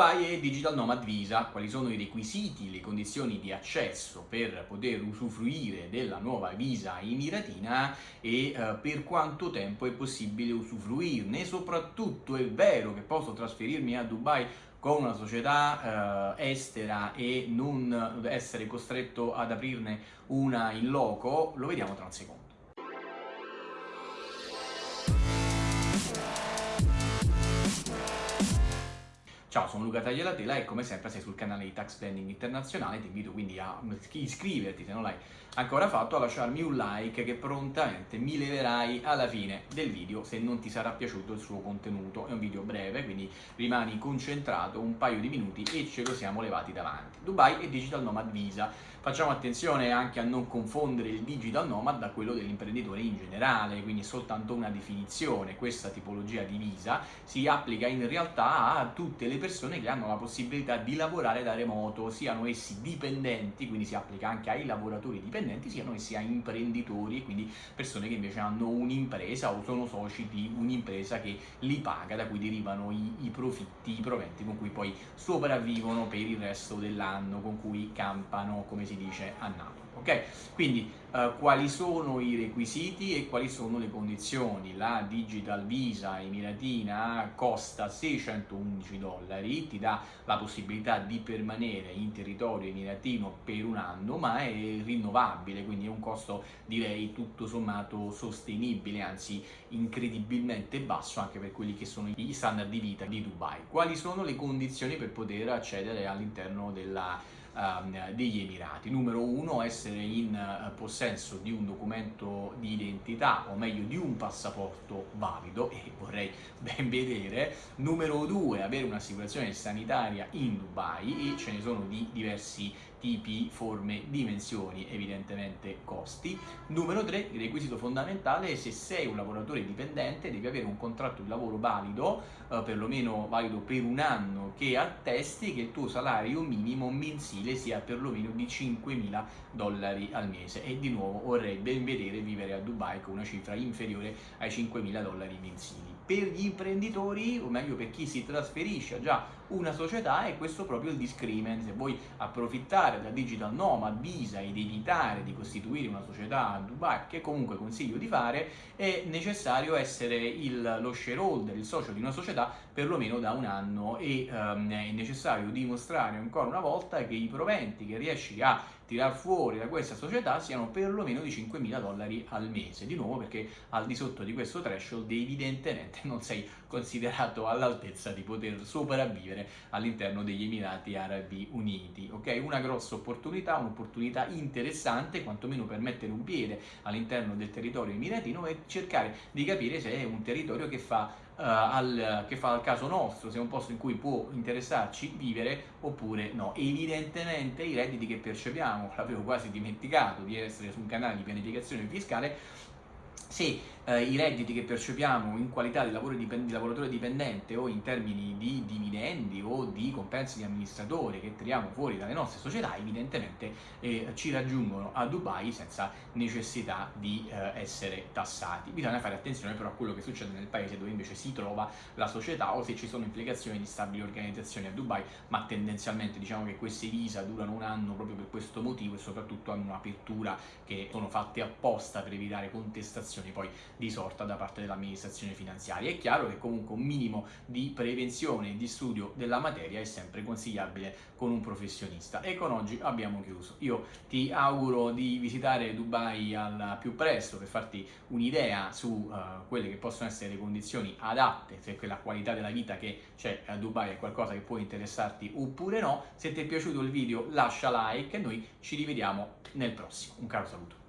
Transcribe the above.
Dubai e Digital Nomad Visa, quali sono i requisiti, le condizioni di accesso per poter usufruire della nuova visa emiratina e eh, per quanto tempo è possibile usufruirne, soprattutto è vero che posso trasferirmi a Dubai con una società eh, estera e non essere costretto ad aprirne una in loco, lo vediamo tra un secondo. Ciao, sono Luca Tagliatela e come sempre sei sul canale di Tax Planning Internazionale, ti invito quindi a iscriverti se non l'hai ancora fatto, a lasciarmi un like che prontamente mi leverai alla fine del video se non ti sarà piaciuto il suo contenuto. È un video breve, quindi rimani concentrato un paio di minuti e ce lo siamo levati davanti. Dubai e Digital Nomad Visa. Facciamo attenzione anche a non confondere il Digital Nomad da quello dell'imprenditore in generale, quindi è soltanto una definizione. Questa tipologia di visa si applica in realtà a tutte le persone che hanno la possibilità di lavorare da remoto, siano essi dipendenti, quindi si applica anche ai lavoratori dipendenti, siano essi a imprenditori, quindi persone che invece hanno un'impresa o sono soci di un'impresa che li paga, da cui derivano i, i profitti, i proventi con cui poi sopravvivono per il resto dell'anno, con cui campano, come si dice, a Napoli ok? Quindi eh, quali sono i requisiti e quali sono le condizioni? La Digital Visa emiratina costa 611 dollari, ti dà la possibilità di permanere in territorio emiratino per un anno, ma è rinnovabile, quindi è un costo direi tutto sommato sostenibile, anzi incredibilmente basso anche per quelli che sono gli standard di vita di Dubai. Quali sono le condizioni per poter accedere all'interno della uh, degli Emirati. Numero uno, essere in uh, possesso di un documento di identità, o meglio di un passaporto valido, e vorrei ben vedere. Numero due, avere un'assicurazione sanitaria in Dubai, e ce ne sono di diversi tipi, forme, dimensioni, evidentemente costi. Numero 3, il requisito fondamentale è se sei un lavoratore dipendente devi avere un contratto di lavoro valido, eh, perlomeno valido per un anno, che attesti che il tuo salario minimo mensile sia perlomeno di 5.000 dollari al mese e di nuovo vorrei ben vedere vivere a Dubai con una cifra inferiore ai 5.000 dollari mensili. Per gli imprenditori, o meglio per chi si trasferisce già una società, è questo proprio il discrimen. Se vuoi approfittare da Digital Nomad, Visa ed evitare di costituire una società a Dubai, che comunque consiglio di fare, è necessario essere il, lo shareholder, il socio di una società perlomeno da un anno e um, è necessario dimostrare ancora una volta che i proventi che riesci a tirar fuori da questa società siano perlomeno di 5.000 dollari al mese, di nuovo perché al di sotto di questo threshold evidentemente non sei considerato all'altezza di poter sopravvivere all'interno degli Emirati Arabi Uniti, ok? Una grossa opportunità, un'opportunità interessante, quantomeno per mettere un piede all'interno del territorio emiratino e cercare di capire se è un territorio che fa Uh, al, che fa al caso nostro, se è un posto in cui può interessarci vivere oppure no. Evidentemente i redditi che percepiamo, l'avevo quasi dimenticato di essere su un canale di pianificazione fiscale, se eh, i redditi che percepiamo in qualità di, lavoro dipend di lavoratore dipendente o in termini di dividendi o di compensi di amministratore che tiriamo fuori dalle nostre società, evidentemente eh, ci raggiungono a Dubai senza necessità di eh, essere tassati. Bisogna fare attenzione però a quello che succede nel paese dove invece si trova la società o se ci sono implicazioni di stabili organizzazioni a Dubai, ma tendenzialmente diciamo che queste visa durano un anno proprio per questo motivo e soprattutto hanno un'apertura che sono fatte apposta per evitare contestazioni sanzioni poi di sorta da parte dell'amministrazione finanziaria. È chiaro che comunque un minimo di prevenzione e di studio della materia è sempre consigliabile con un professionista e con oggi abbiamo chiuso. Io ti auguro di visitare Dubai al più presto per farti un'idea su uh, quelle che possono essere le condizioni adatte, se quella qualità della vita che c'è a Dubai è qualcosa che può interessarti oppure no. Se ti è piaciuto il video lascia like e noi ci rivediamo nel prossimo. Un caro saluto.